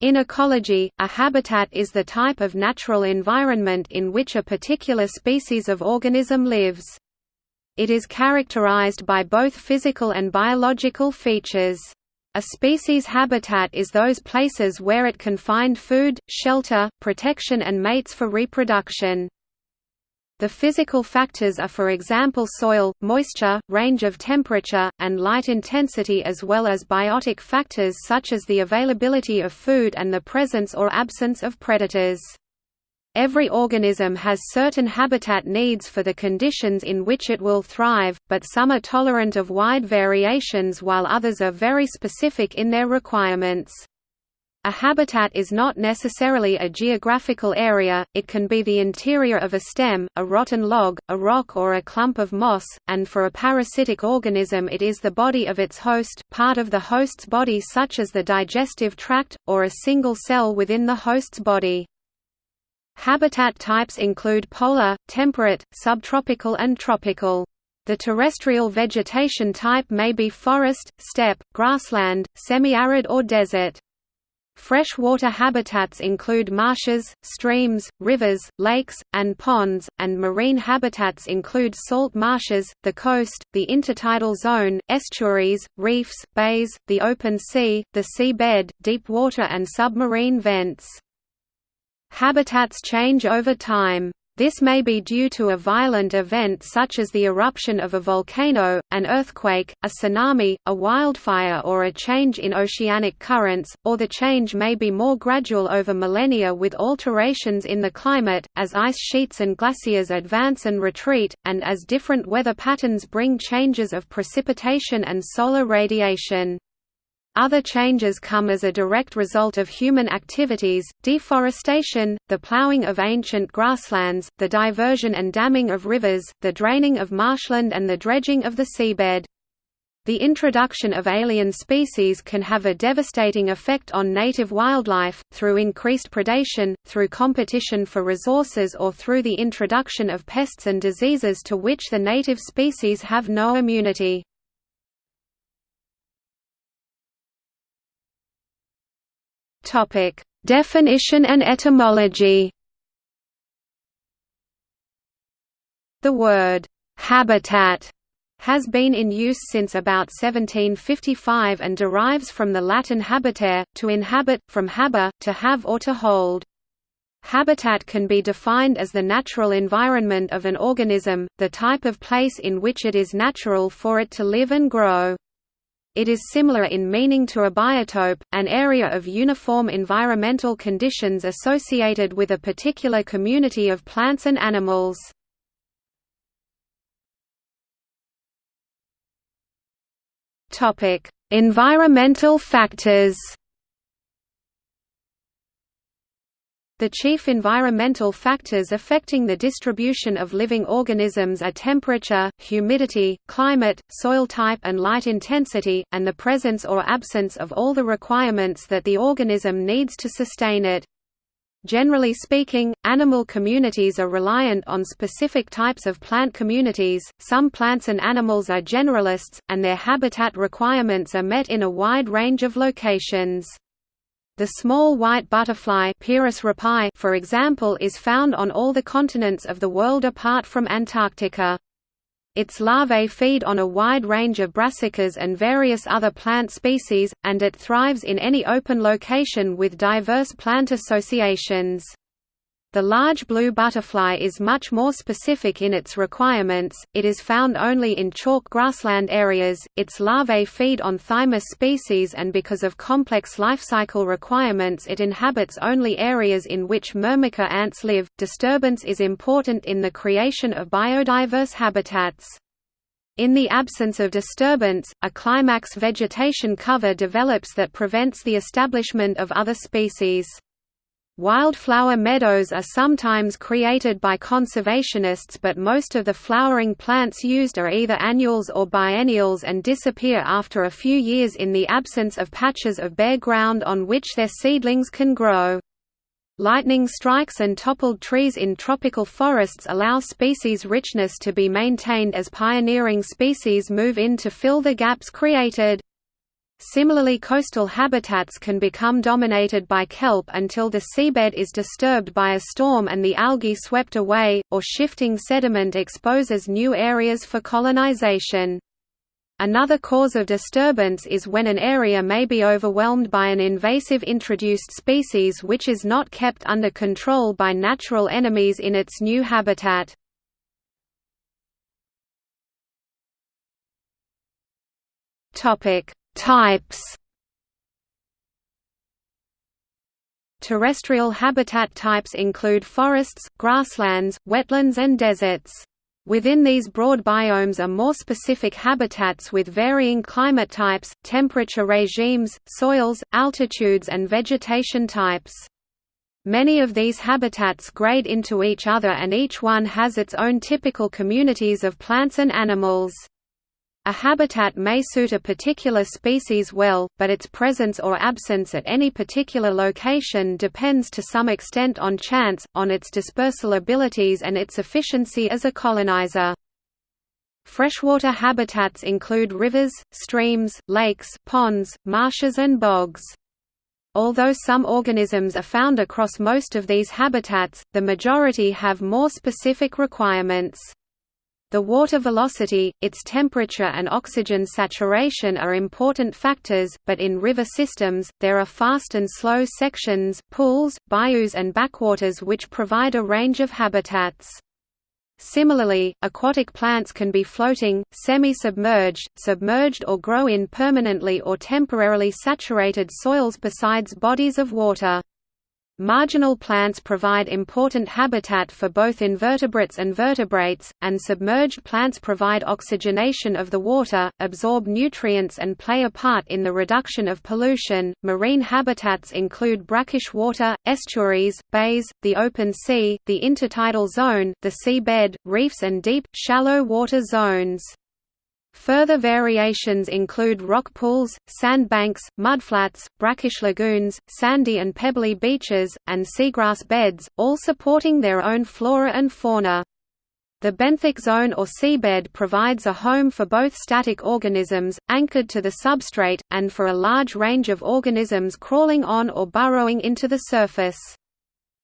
In ecology, a habitat is the type of natural environment in which a particular species of organism lives. It is characterized by both physical and biological features. A species' habitat is those places where it can find food, shelter, protection and mates for reproduction. The physical factors are for example soil, moisture, range of temperature, and light intensity as well as biotic factors such as the availability of food and the presence or absence of predators. Every organism has certain habitat needs for the conditions in which it will thrive, but some are tolerant of wide variations while others are very specific in their requirements. A habitat is not necessarily a geographical area, it can be the interior of a stem, a rotten log, a rock or a clump of moss, and for a parasitic organism it is the body of its host, part of the host's body such as the digestive tract, or a single cell within the host's body. Habitat types include polar, temperate, subtropical and tropical. The terrestrial vegetation type may be forest, steppe, grassland, semi-arid or desert. Freshwater habitats include marshes, streams, rivers, lakes, and ponds, and marine habitats include salt marshes, the coast, the intertidal zone, estuaries, reefs, bays, the open sea, the seabed, deep water and submarine vents. Habitats change over time. This may be due to a violent event such as the eruption of a volcano, an earthquake, a tsunami, a wildfire or a change in oceanic currents, or the change may be more gradual over millennia with alterations in the climate, as ice sheets and glaciers advance and retreat, and as different weather patterns bring changes of precipitation and solar radiation. Other changes come as a direct result of human activities, deforestation, the ploughing of ancient grasslands, the diversion and damming of rivers, the draining of marshland and the dredging of the seabed. The introduction of alien species can have a devastating effect on native wildlife, through increased predation, through competition for resources or through the introduction of pests and diseases to which the native species have no immunity. Topic: Definition and etymology. The word habitat has been in use since about 1755 and derives from the Latin habitare, to inhabit, from haber, to have or to hold. Habitat can be defined as the natural environment of an organism, the type of place in which it is natural for it to live and grow. It is similar in meaning to a biotope, an area of uniform environmental conditions associated with a particular community of plants and animals. Environmental factors The chief environmental factors affecting the distribution of living organisms are temperature, humidity, climate, soil type and light intensity, and the presence or absence of all the requirements that the organism needs to sustain it. Generally speaking, animal communities are reliant on specific types of plant communities. Some plants and animals are generalists, and their habitat requirements are met in a wide range of locations. The small white butterfly rapae, for example is found on all the continents of the world apart from Antarctica. Its larvae feed on a wide range of brassicas and various other plant species, and it thrives in any open location with diverse plant associations. The large blue butterfly is much more specific in its requirements, it is found only in chalk grassland areas, its larvae feed on thymus species and because of complex life cycle requirements it inhabits only areas in which myrmica ants live. Disturbance is important in the creation of biodiverse habitats. In the absence of disturbance, a climax vegetation cover develops that prevents the establishment of other species. Wildflower meadows are sometimes created by conservationists but most of the flowering plants used are either annuals or biennials and disappear after a few years in the absence of patches of bare ground on which their seedlings can grow. Lightning strikes and toppled trees in tropical forests allow species richness to be maintained as pioneering species move in to fill the gaps created. Similarly coastal habitats can become dominated by kelp until the seabed is disturbed by a storm and the algae swept away, or shifting sediment exposes new areas for colonization. Another cause of disturbance is when an area may be overwhelmed by an invasive introduced species which is not kept under control by natural enemies in its new habitat. Topic: Types Terrestrial habitat types include forests, grasslands, wetlands and deserts. Within these broad biomes are more specific habitats with varying climate types, temperature regimes, soils, altitudes and vegetation types. Many of these habitats grade into each other and each one has its own typical communities of plants and animals. A habitat may suit a particular species well, but its presence or absence at any particular location depends to some extent on chance, on its dispersal abilities and its efficiency as a colonizer. Freshwater habitats include rivers, streams, lakes, ponds, marshes and bogs. Although some organisms are found across most of these habitats, the majority have more specific requirements. The water velocity, its temperature and oxygen saturation are important factors, but in river systems, there are fast and slow sections, pools, bayous and backwaters which provide a range of habitats. Similarly, aquatic plants can be floating, semi-submerged, submerged or grow in permanently or temporarily saturated soils besides bodies of water. Marginal plants provide important habitat for both invertebrates and vertebrates, and submerged plants provide oxygenation of the water, absorb nutrients and play a part in the reduction of pollution. Marine habitats include brackish water, estuaries, bays, the open sea, the intertidal zone, the seabed, reefs and deep, shallow water zones. Further variations include rock pools, sandbanks, mudflats, brackish lagoons, sandy and pebbly beaches, and seagrass beds, all supporting their own flora and fauna. The benthic zone or seabed provides a home for both static organisms, anchored to the substrate, and for a large range of organisms crawling on or burrowing into the surface.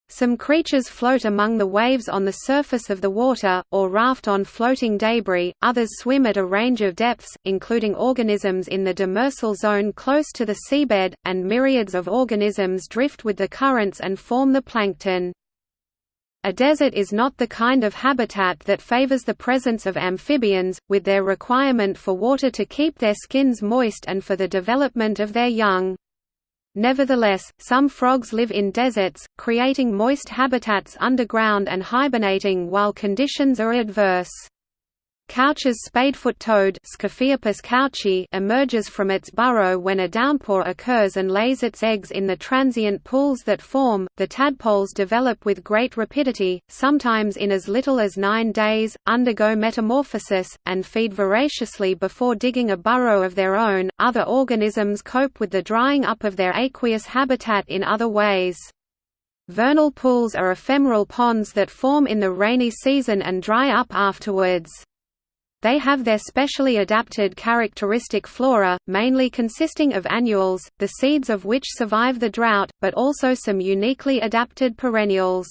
Some creatures float among the waves on the surface of the water, or raft on floating debris, others swim at a range of depths, including organisms in the demersal zone close to the seabed, and myriads of organisms drift with the currents and form the plankton. A desert is not the kind of habitat that favors the presence of amphibians, with their requirement for water to keep their skins moist and for the development of their young. Nevertheless, some frogs live in deserts, creating moist habitats underground and hibernating while conditions are adverse. Couch's spadefoot toad couchi emerges from its burrow when a downpour occurs and lays its eggs in the transient pools that form. The tadpoles develop with great rapidity, sometimes in as little as nine days, undergo metamorphosis, and feed voraciously before digging a burrow of their own. Other organisms cope with the drying up of their aqueous habitat in other ways. Vernal pools are ephemeral ponds that form in the rainy season and dry up afterwards. They have their specially adapted characteristic flora, mainly consisting of annuals, the seeds of which survive the drought, but also some uniquely adapted perennials.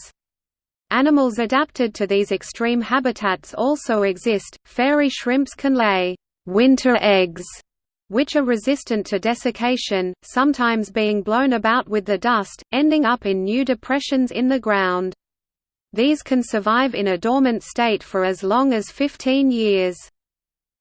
Animals adapted to these extreme habitats also exist. Fairy shrimps can lay winter eggs, which are resistant to desiccation, sometimes being blown about with the dust, ending up in new depressions in the ground. These can survive in a dormant state for as long as 15 years.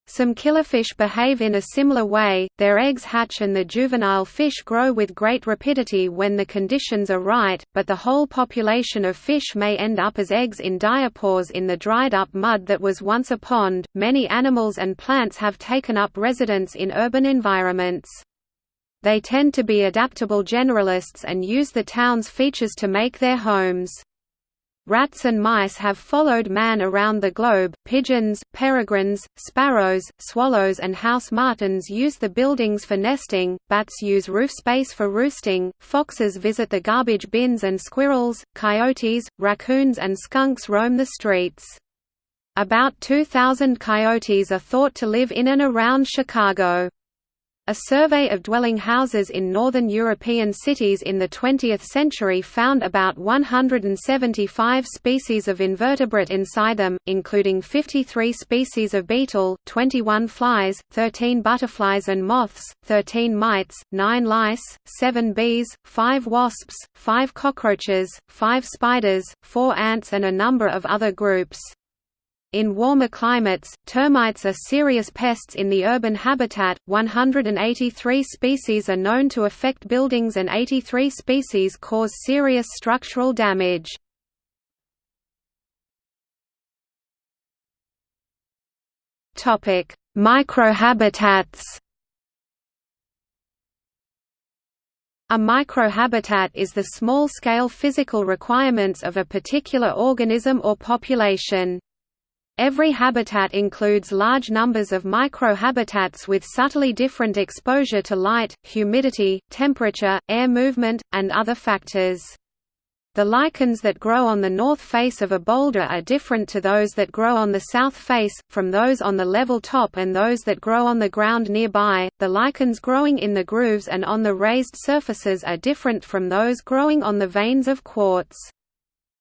Some killifish behave in a similar way, their eggs hatch and the juvenile fish grow with great rapidity when the conditions are right, but the whole population of fish may end up as eggs in diapause in the dried up mud that was once a pond. Many animals and plants have taken up residence in urban environments. They tend to be adaptable generalists and use the town's features to make their homes. Rats and mice have followed man around the globe. Pigeons, peregrines, sparrows, swallows, and house martins use the buildings for nesting, bats use roof space for roosting, foxes visit the garbage bins, and squirrels, coyotes, raccoons, and skunks roam the streets. About 2,000 coyotes are thought to live in and around Chicago. A survey of dwelling houses in northern European cities in the 20th century found about 175 species of invertebrate inside them, including 53 species of beetle, 21 flies, 13 butterflies and moths, 13 mites, 9 lice, 7 bees, 5 wasps, 5 cockroaches, 5 spiders, 4 ants and a number of other groups. In warmer climates, termites are serious pests in the urban habitat. 183 species are known to affect buildings and 83 species cause serious structural damage. Topic: Microhabitats. A microhabitat is the small-scale physical requirements of a particular organism or population. Every habitat includes large numbers of microhabitats with subtly different exposure to light, humidity, temperature, air movement, and other factors. The lichens that grow on the north face of a boulder are different to those that grow on the south face, from those on the level top and those that grow on the ground nearby. The lichens growing in the grooves and on the raised surfaces are different from those growing on the veins of quartz.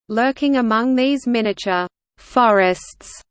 Lurking among these miniature forests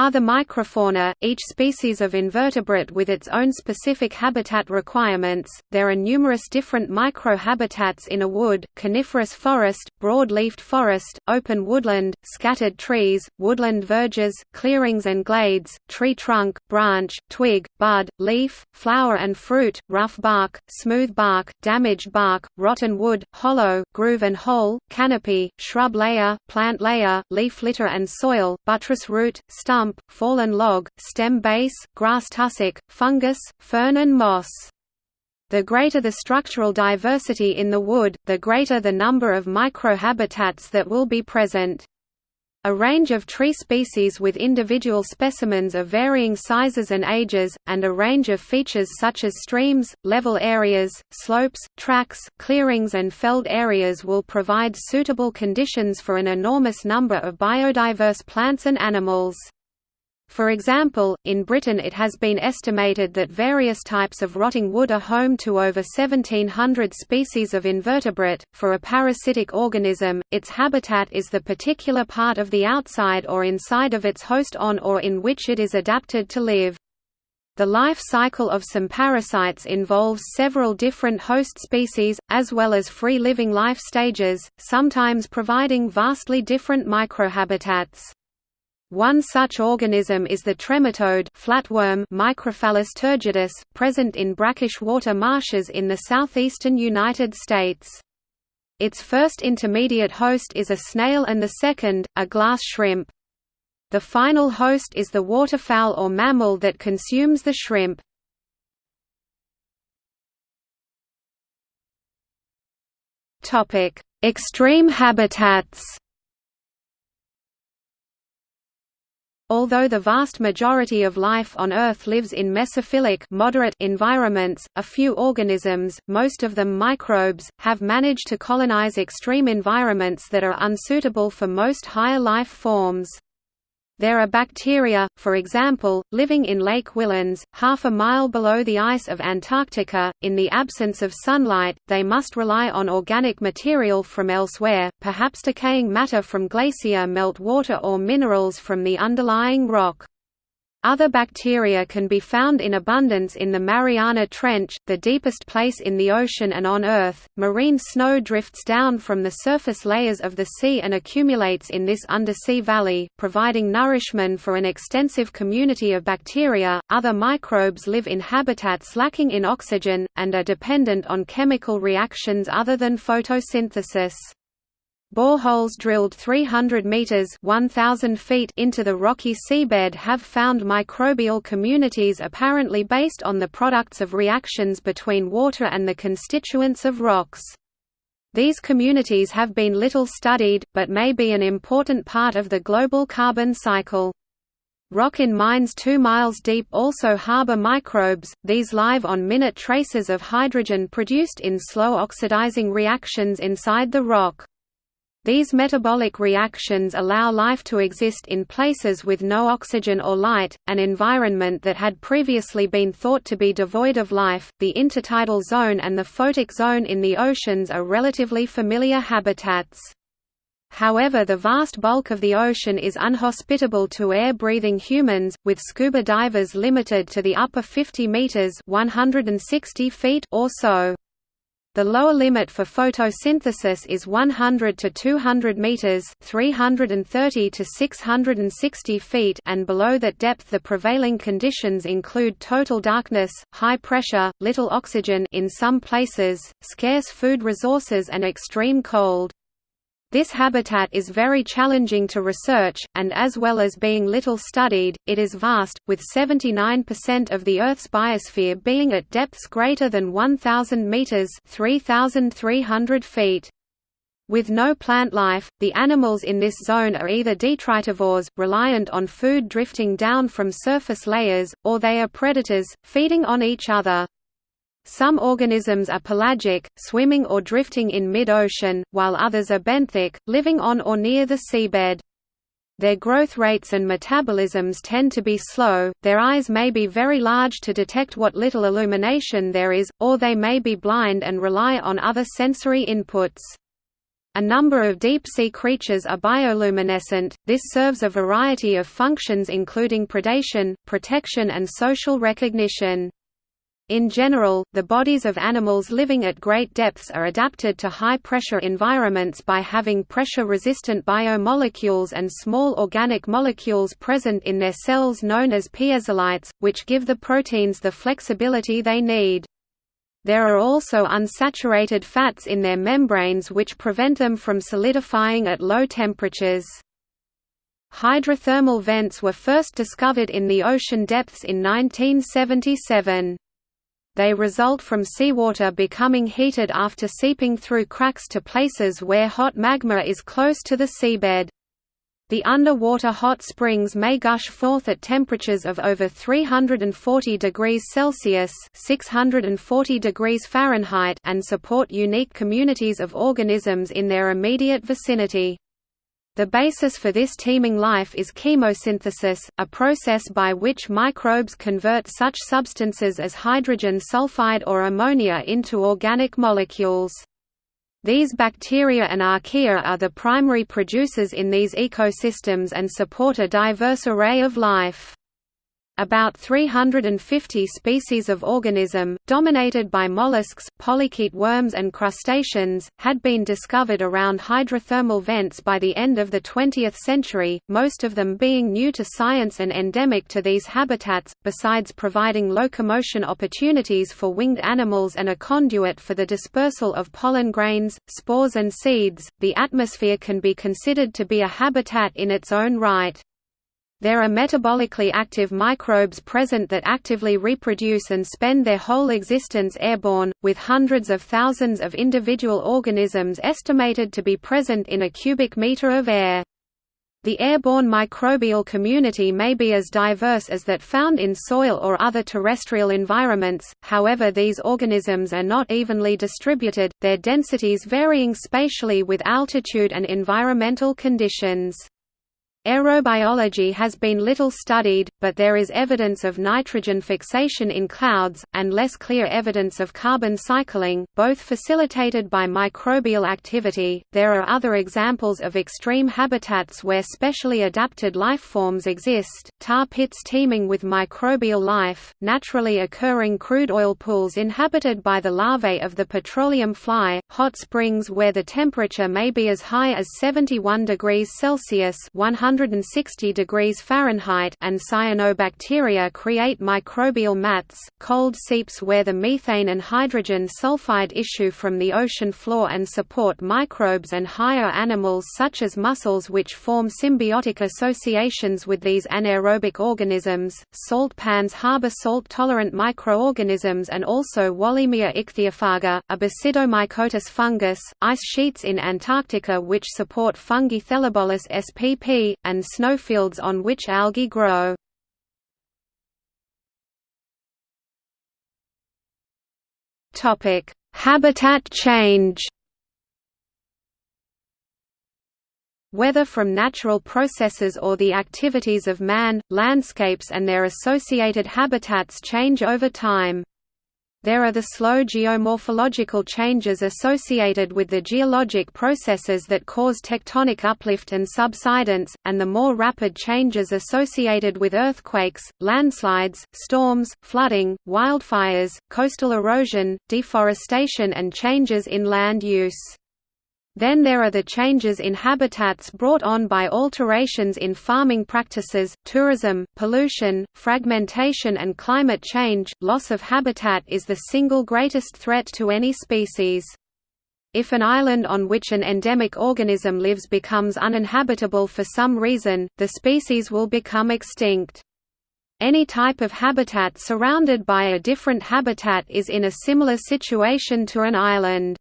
are the microfauna, each species of invertebrate with its own specific habitat requirements. There are numerous different microhabitats in a wood, coniferous forest, broad-leafed forest, open woodland, scattered trees, woodland verges, clearings and glades, tree trunk, branch, twig, bud, leaf, flower and fruit, rough bark, smooth bark, damaged bark, rotten wood, hollow, groove and hole, canopy, shrub layer, plant layer, leaf litter and soil, buttress root, stump, fallen log, stem base, grass tussock, fungus, fern and moss. The greater the structural diversity in the wood, the greater the number of microhabitats that will be present. A range of tree species with individual specimens of varying sizes and ages, and a range of features such as streams, level areas, slopes, tracks, clearings and felled areas will provide suitable conditions for an enormous number of biodiverse plants and animals. For example, in Britain it has been estimated that various types of rotting wood are home to over 1700 species of invertebrate. For a parasitic organism, its habitat is the particular part of the outside or inside of its host on or in which it is adapted to live. The life cycle of some parasites involves several different host species, as well as free-living life stages, sometimes providing vastly different microhabitats. One such organism is the trematode flatworm Microphallus turgidus, present in brackish water marshes in the southeastern United States. Its first intermediate host is a snail and the second, a glass shrimp. The final host is the waterfowl or mammal that consumes the shrimp. Extreme habitats Although the vast majority of life on Earth lives in mesophilic moderate environments, a few organisms, most of them microbes, have managed to colonize extreme environments that are unsuitable for most higher life forms. There are bacteria, for example, living in Lake Whillans, half a mile below the ice of Antarctica. In the absence of sunlight, they must rely on organic material from elsewhere, perhaps decaying matter from glacier melt water or minerals from the underlying rock. Other bacteria can be found in abundance in the Mariana Trench, the deepest place in the ocean and on Earth. Marine snow drifts down from the surface layers of the sea and accumulates in this undersea valley, providing nourishment for an extensive community of bacteria. Other microbes live in habitats lacking in oxygen, and are dependent on chemical reactions other than photosynthesis. Boreholes drilled 300 meters (1000 feet) into the rocky seabed have found microbial communities apparently based on the products of reactions between water and the constituents of rocks. These communities have been little studied, but may be an important part of the global carbon cycle. Rock in mines 2 miles deep also harbor microbes, these live on minute traces of hydrogen produced in slow oxidizing reactions inside the rock. These metabolic reactions allow life to exist in places with no oxygen or light, an environment that had previously been thought to be devoid of life. The intertidal zone and the photic zone in the oceans are relatively familiar habitats. However the vast bulk of the ocean is unhospitable to air-breathing humans, with scuba divers limited to the upper 50 meters (160 feet) or so. The lower limit for photosynthesis is 100 to 200 meters, 330 to 660 feet, and below that depth the prevailing conditions include total darkness, high pressure, little oxygen in some places, scarce food resources and extreme cold. This habitat is very challenging to research, and as well as being little studied, it is vast, with 79% of the Earth's biosphere being at depths greater than 1,000 meters (3,300 feet). With no plant life, the animals in this zone are either detritivores, reliant on food drifting down from surface layers, or they are predators, feeding on each other. Some organisms are pelagic, swimming or drifting in mid-ocean, while others are benthic, living on or near the seabed. Their growth rates and metabolisms tend to be slow, their eyes may be very large to detect what little illumination there is, or they may be blind and rely on other sensory inputs. A number of deep-sea creatures are bioluminescent, this serves a variety of functions including predation, protection and social recognition. In general, the bodies of animals living at great depths are adapted to high-pressure environments by having pressure-resistant biomolecules and small organic molecules present in their cells known as piezolytes, which give the proteins the flexibility they need. There are also unsaturated fats in their membranes which prevent them from solidifying at low temperatures. Hydrothermal vents were first discovered in the ocean depths in 1977. They result from seawater becoming heated after seeping through cracks to places where hot magma is close to the seabed. The underwater hot springs may gush forth at temperatures of over 340 degrees Celsius (640 degrees Fahrenheit) and support unique communities of organisms in their immediate vicinity. The basis for this teeming life is chemosynthesis, a process by which microbes convert such substances as hydrogen sulfide or ammonia into organic molecules. These bacteria and archaea are the primary producers in these ecosystems and support a diverse array of life. About 350 species of organism, dominated by mollusks, polychaete worms and crustaceans, had been discovered around hydrothermal vents by the end of the 20th century, most of them being new to science and endemic to these habitats, besides providing locomotion opportunities for winged animals and a conduit for the dispersal of pollen grains, spores and seeds. The atmosphere can be considered to be a habitat in its own right. There are metabolically active microbes present that actively reproduce and spend their whole existence airborne, with hundreds of thousands of individual organisms estimated to be present in a cubic meter of air. The airborne microbial community may be as diverse as that found in soil or other terrestrial environments, however these organisms are not evenly distributed, their densities varying spatially with altitude and environmental conditions. Aerobiology has been little studied, but there is evidence of nitrogen fixation in clouds, and less clear evidence of carbon cycling, both facilitated by microbial activity. There are other examples of extreme habitats where specially adapted life forms exist tar pits teeming with microbial life, naturally occurring crude oil pools inhabited by the larvae of the petroleum fly, hot springs where the temperature may be as high as 71 degrees Celsius 100 160 degrees Fahrenheit and cyanobacteria create microbial mats, cold seeps where the methane and hydrogen sulfide issue from the ocean floor and support microbes and higher animals such as mussels which form symbiotic associations with these anaerobic organisms. Salt pans harbor salt-tolerant microorganisms and also Wallemia ichthyophaga, a basidiomycotous fungus, ice sheets in Antarctica which support fungi Thelebolus spp, and snowfields on which algae grow. Habitat change Whether from natural processes or the activities of man, landscapes and their associated habitats change over time. There are the slow geomorphological changes associated with the geologic processes that cause tectonic uplift and subsidence, and the more rapid changes associated with earthquakes, landslides, storms, flooding, wildfires, coastal erosion, deforestation and changes in land use. Then there are the changes in habitats brought on by alterations in farming practices, tourism, pollution, fragmentation and climate change. Loss of habitat is the single greatest threat to any species. If an island on which an endemic organism lives becomes uninhabitable for some reason, the species will become extinct. Any type of habitat surrounded by a different habitat is in a similar situation to an island.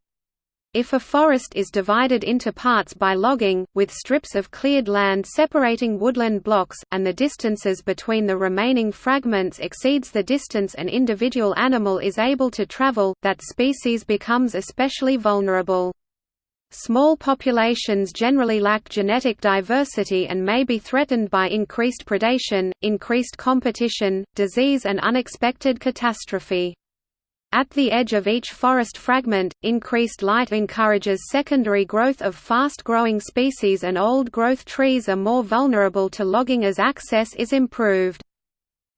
If a forest is divided into parts by logging, with strips of cleared land separating woodland blocks, and the distances between the remaining fragments exceeds the distance an individual animal is able to travel, that species becomes especially vulnerable. Small populations generally lack genetic diversity and may be threatened by increased predation, increased competition, disease and unexpected catastrophe. At the edge of each forest fragment, increased light encourages secondary growth of fast-growing species and old-growth trees are more vulnerable to logging as access is improved.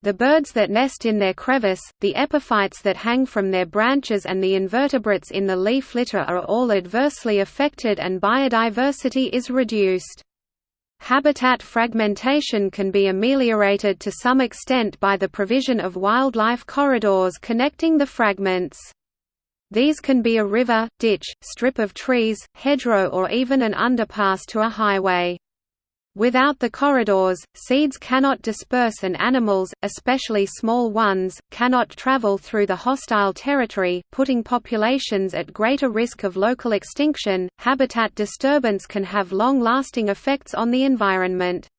The birds that nest in their crevice, the epiphytes that hang from their branches and the invertebrates in the leaf litter are all adversely affected and biodiversity is reduced. Habitat fragmentation can be ameliorated to some extent by the provision of wildlife corridors connecting the fragments. These can be a river, ditch, strip of trees, hedgerow or even an underpass to a highway. Without the corridors, seeds cannot disperse and animals, especially small ones, cannot travel through the hostile territory, putting populations at greater risk of local extinction. Habitat disturbance can have long lasting effects on the environment.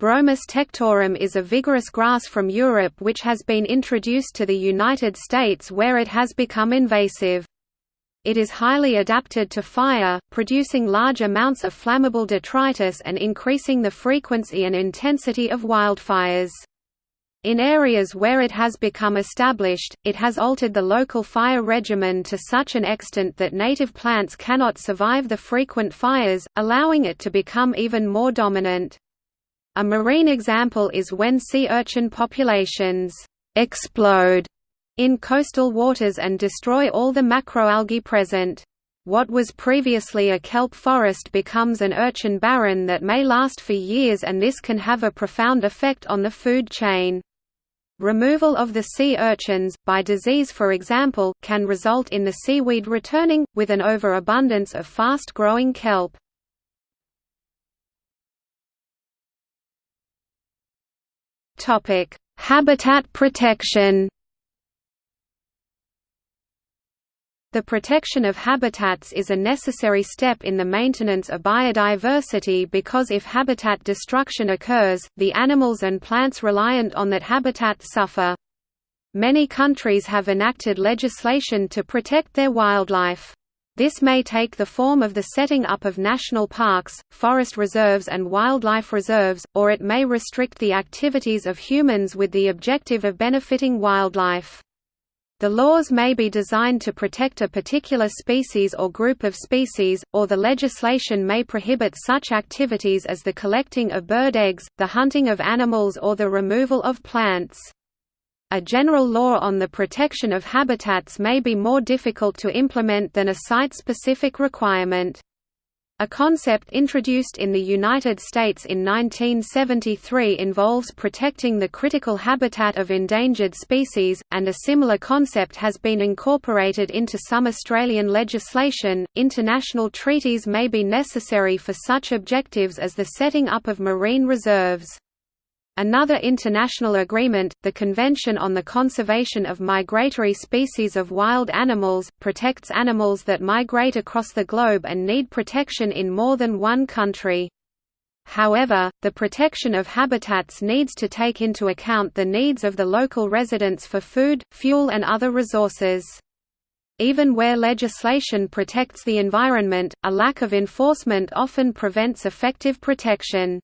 Bromus tectorum is a vigorous grass from Europe which has been introduced to the United States where it has become invasive. It is highly adapted to fire, producing large amounts of flammable detritus and increasing the frequency and intensity of wildfires. In areas where it has become established, it has altered the local fire regimen to such an extent that native plants cannot survive the frequent fires, allowing it to become even more dominant. A marine example is when sea urchin populations explode in coastal waters and destroy all the macroalgae present. What was previously a kelp forest becomes an urchin barren that may last for years and this can have a profound effect on the food chain. Removal of the sea urchins, by disease for example, can result in the seaweed returning, with an overabundance of fast-growing kelp. Habitat protection The protection of habitats is a necessary step in the maintenance of biodiversity because if habitat destruction occurs, the animals and plants reliant on that habitat suffer. Many countries have enacted legislation to protect their wildlife. This may take the form of the setting up of national parks, forest reserves and wildlife reserves, or it may restrict the activities of humans with the objective of benefiting wildlife. The laws may be designed to protect a particular species or group of species, or the legislation may prohibit such activities as the collecting of bird eggs, the hunting of animals or the removal of plants. A general law on the protection of habitats may be more difficult to implement than a site-specific requirement. A concept introduced in the United States in 1973 involves protecting the critical habitat of endangered species, and a similar concept has been incorporated into some Australian legislation. International treaties may be necessary for such objectives as the setting up of marine reserves. Another international agreement, the Convention on the Conservation of Migratory Species of Wild Animals, protects animals that migrate across the globe and need protection in more than one country. However, the protection of habitats needs to take into account the needs of the local residents for food, fuel and other resources. Even where legislation protects the environment, a lack of enforcement often prevents effective protection.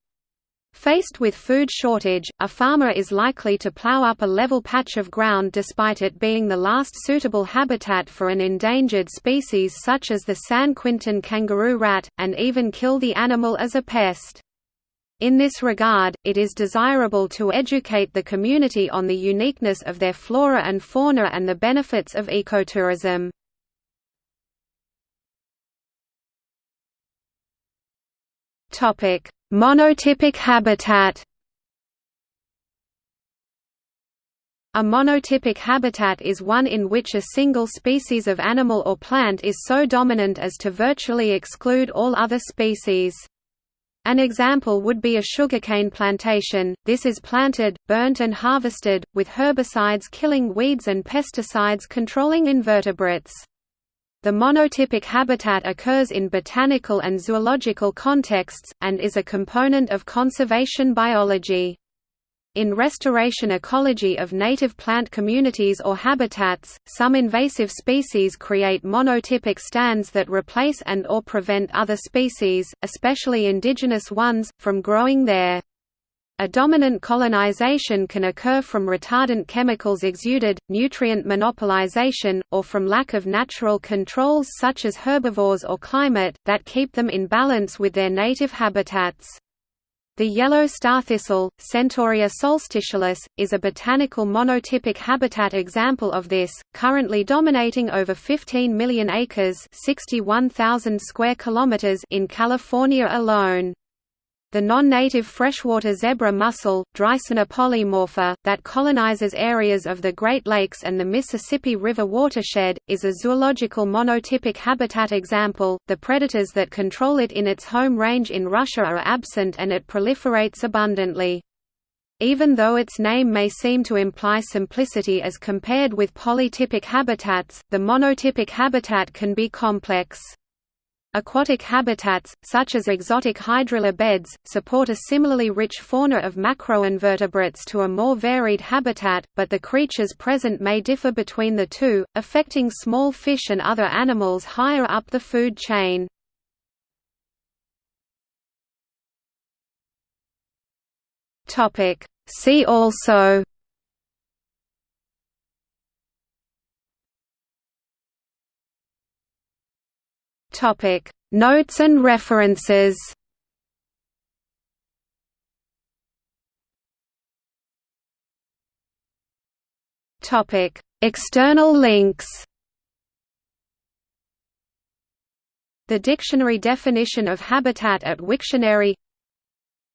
Faced with food shortage, a farmer is likely to plow up a level patch of ground despite it being the last suitable habitat for an endangered species such as the San Quintin kangaroo rat, and even kill the animal as a pest. In this regard, it is desirable to educate the community on the uniqueness of their flora and fauna and the benefits of ecotourism. Monotypic habitat A monotypic habitat is one in which a single species of animal or plant is so dominant as to virtually exclude all other species. An example would be a sugarcane plantation, this is planted, burnt and harvested, with herbicides killing weeds and pesticides controlling invertebrates. The monotypic habitat occurs in botanical and zoological contexts, and is a component of conservation biology. In restoration ecology of native plant communities or habitats, some invasive species create monotypic stands that replace and or prevent other species, especially indigenous ones, from growing there. A dominant colonization can occur from retardant chemicals exuded, nutrient monopolization, or from lack of natural controls such as herbivores or climate, that keep them in balance with their native habitats. The yellow starthistle, Centaurea solstitialis, is a botanical monotypic habitat example of this, currently dominating over 15 million acres square kilometers in California alone. The non-native freshwater zebra mussel, Dreissena polymorpha, that colonizes areas of the Great Lakes and the Mississippi River watershed, is a zoological monotypic habitat example. The predators that control it in its home range in Russia are absent and it proliferates abundantly. Even though its name may seem to imply simplicity as compared with polytypic habitats, the monotypic habitat can be complex. Aquatic habitats, such as exotic hydrilla beds, support a similarly rich fauna of macroinvertebrates to a more varied habitat, but the creatures present may differ between the two, affecting small fish and other animals higher up the food chain. See also Topic: Notes and references. Topic: External links. The dictionary definition of habitat at Wiktionary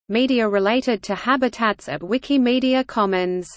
Media related to habitats at Wikimedia Commons